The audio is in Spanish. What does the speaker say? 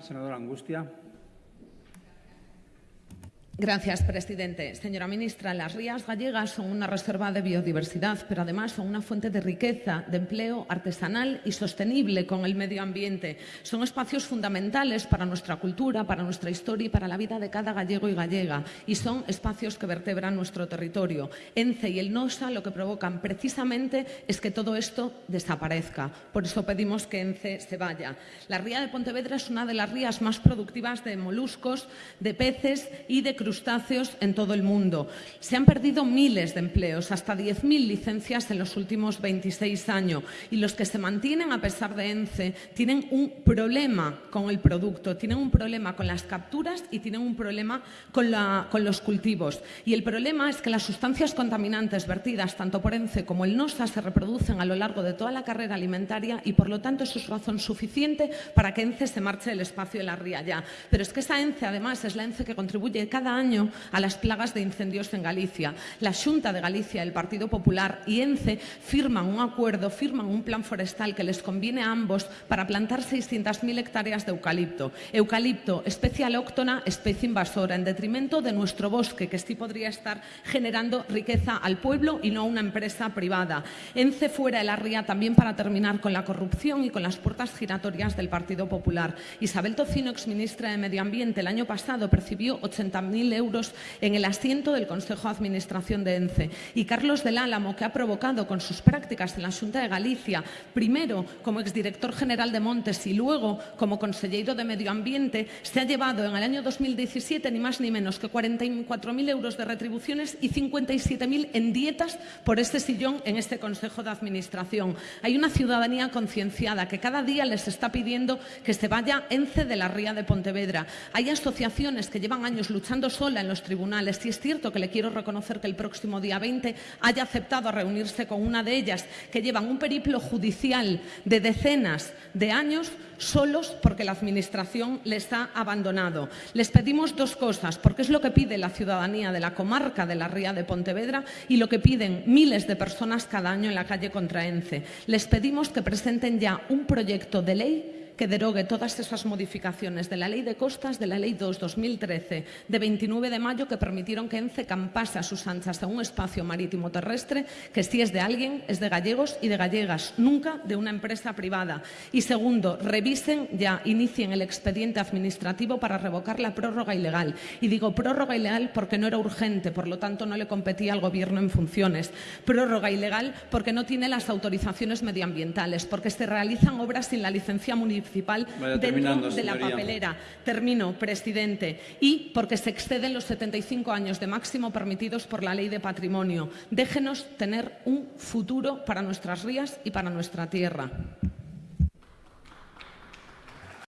Senadora Angustia. Gracias, presidente. Señora ministra, las rías gallegas son una reserva de biodiversidad, pero además son una fuente de riqueza, de empleo artesanal y sostenible con el medio ambiente. Son espacios fundamentales para nuestra cultura, para nuestra historia y para la vida de cada gallego y gallega. Y son espacios que vertebran nuestro territorio. ENCE y el NOSA lo que provocan precisamente es que todo esto desaparezca. Por eso pedimos que ENCE se vaya. La ría de Pontevedra es una de las rías más productivas de moluscos, de peces y de crustáceos en todo el mundo. Se han perdido miles de empleos, hasta 10.000 licencias en los últimos 26 años. Y los que se mantienen, a pesar de ENCE, tienen un problema con el producto, tienen un problema con las capturas y tienen un problema con, la, con los cultivos. Y el problema es que las sustancias contaminantes vertidas tanto por ENCE como el NOSA se reproducen a lo largo de toda la carrera alimentaria y, por lo tanto, eso es razón suficiente para que ENCE se marche del espacio de la ría ya. Pero es que esa ENCE, además, es la ENCE que contribuye cada año a las plagas de incendios en Galicia. La Xunta de Galicia, el Partido Popular y ENCE firman un acuerdo, firman un plan forestal que les conviene a ambos para plantar 600.000 hectáreas de eucalipto. Eucalipto, especie alóctona, especie invasora, en detrimento de nuestro bosque, que sí podría estar generando riqueza al pueblo y no a una empresa privada. ENCE fuera de la ría también para terminar con la corrupción y con las puertas giratorias del Partido Popular. Isabel Tocino, exministra de Medio Ambiente, el año pasado percibió 80.000 euros en el asiento del Consejo de Administración de ENCE. Y Carlos del Álamo, que ha provocado con sus prácticas en la Junta de Galicia, primero como exdirector general de Montes y luego como consejero de Medio Ambiente, se ha llevado en el año 2017 ni más ni menos que 44.000 euros de retribuciones y 57.000 en dietas por este sillón en este Consejo de Administración. Hay una ciudadanía concienciada que cada día les está pidiendo que se vaya ENCE de la Ría de Pontevedra. Hay asociaciones que llevan años luchando sola en los tribunales. Y es cierto que le quiero reconocer que el próximo día 20 haya aceptado reunirse con una de ellas, que llevan un periplo judicial de decenas de años solos porque la Administración les ha abandonado. Les pedimos dos cosas, porque es lo que pide la ciudadanía de la comarca de la Ría de Pontevedra y lo que piden miles de personas cada año en la calle contra ENCE. Les pedimos que presenten ya un proyecto de ley que derogue todas esas modificaciones de la Ley de Costas, de la Ley 2-2013, de 29 de mayo, que permitieron que ENCE campase a sus anchas a un espacio marítimo terrestre que si es de alguien, es de gallegos y de gallegas, nunca de una empresa privada. Y segundo, revisen ya, inicien el expediente administrativo para revocar la prórroga ilegal. Y digo prórroga ilegal porque no era urgente, por lo tanto no le competía al Gobierno en funciones. Prórroga ilegal porque no tiene las autorizaciones medioambientales, porque se realizan obras sin la licencia municipal municipal dentro de la papelera. Termino, presidente. Y porque se exceden los 75 años de máximo permitidos por la ley de patrimonio. Déjenos tener un futuro para nuestras rías y para nuestra tierra.